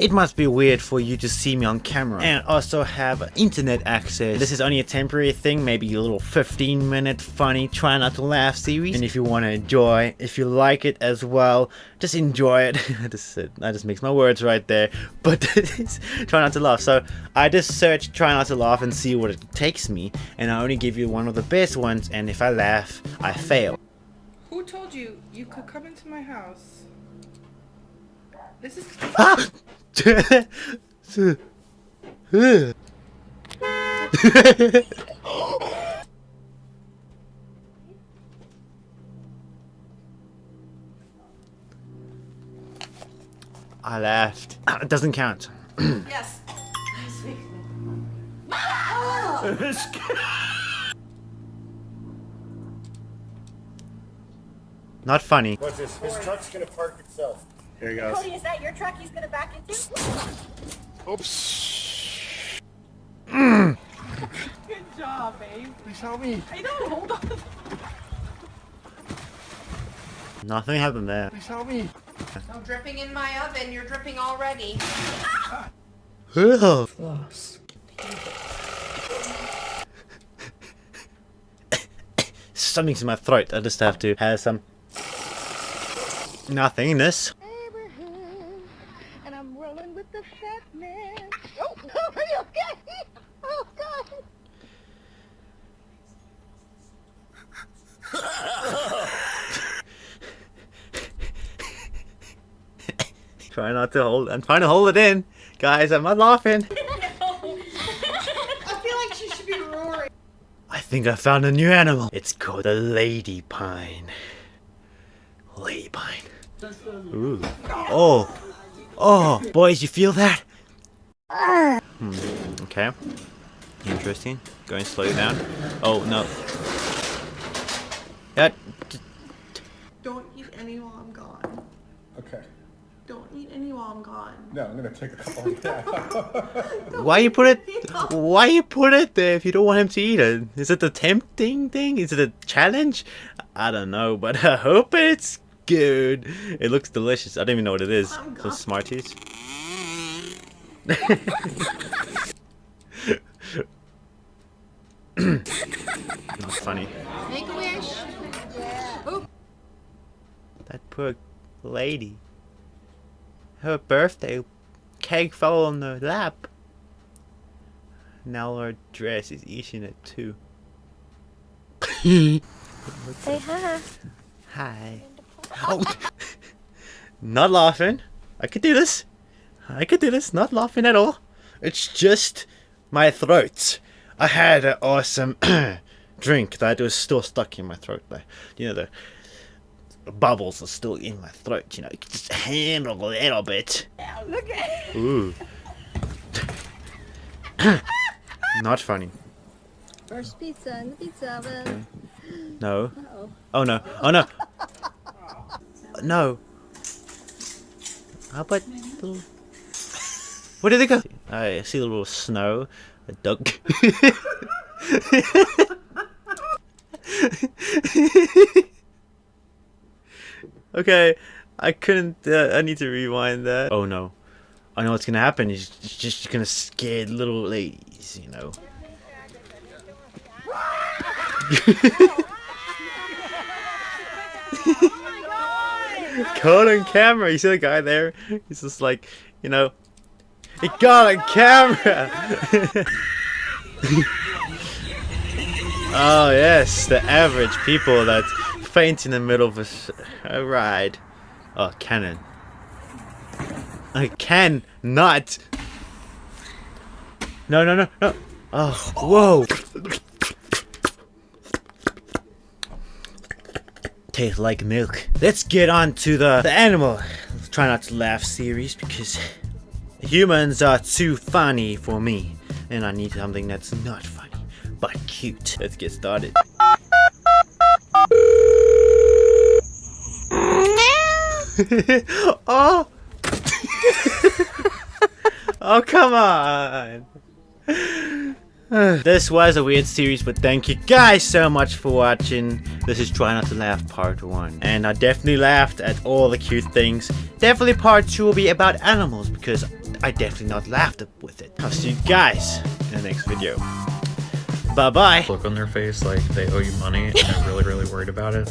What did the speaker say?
It must be weird for you to see me on camera and also have internet access. This is only a temporary thing, maybe a little 15 minute funny try not to laugh series. And if you want to enjoy, if you like it as well, just enjoy it. I just said, I just makes my words right there. But try not to laugh. So I just search try not to laugh and see what it takes me. And I only give you one of the best ones. And if I laugh, I fail. Who told you you could come into my house? This is. Ah! I laughed. It doesn't count. yes. Not funny. What's this? His truck's gonna park itself. Here he goes. Cody, is that your truck he's gonna back into? Oops. Good job, babe. Please help me. I know, hold on. Nothing happened there. Please help me. No dripping in my oven. You're dripping already. Ugh. Something's in my throat. I just have to have some nothingness. Abraham, I'm rolling the fat man. Oh, are you okay? Oh, God. Try not to hold. I'm trying to hold it in, guys. I'm not laughing. I feel like she should be roaring. I think I found a new animal. It's called a lady pine. Lady pine. Ooh. Oh. Oh, boys, you feel that? Hmm. Okay. Interesting. Going slowly down. Oh no. That. Don't eat any while I'm gone. Okay. Don't eat any while I'm gone. No, I'm gonna take a couple. Yeah. Why you put it? Why you put it there if you don't want him to eat it? Is it the tempting thing? Is it a challenge? I don't know, but I hope it's good. It looks delicious. I don't even know what it is. I'm Some. Smarties. Not funny. Make a wish. Oh, That poor lady. Her birthday cake fell on her lap. Now her dress is eating it too. Say hi. Hi. Oh. Not laughing. I could do this. I could do this. Not laughing at all. It's just my throat. I had an awesome drink that was still stuck in my throat. There. You know, the bubbles are still in my throat. You know, you can just handle a little bit. Look at Ooh. Not funny. First pizza in the pizza oven. No. Uh-oh. Oh no. Oh no. No. How about little... Where did they go? I see a little snow. A duck. okay. I couldn't... Uh, I need to rewind that. Oh no. I know what's gonna happen. He's just gonna scare little ladies, you know. Caught on camera. You see the guy there? He's just like, you know, he got on camera. oh yes, the average people that faint in the middle of a ride. Oh, cannon. I can not. No, no, no, no. Oh, whoa. Tastes like milk. Let's get on to the, the animal. Try not to laugh series because humans are too funny for me. And I need something that's not funny, but cute. Let's get started. oh! oh, come on! this was a weird series, but thank you guys so much for watching. This is Try Not to Laugh Part 1. And I definitely laughed at all the cute things. Definitely Part 2 will be about animals, because I definitely not laughed with it. I'll see you guys in the next video. Bye bye. Look on their face like they owe you money and they're really, really worried about it.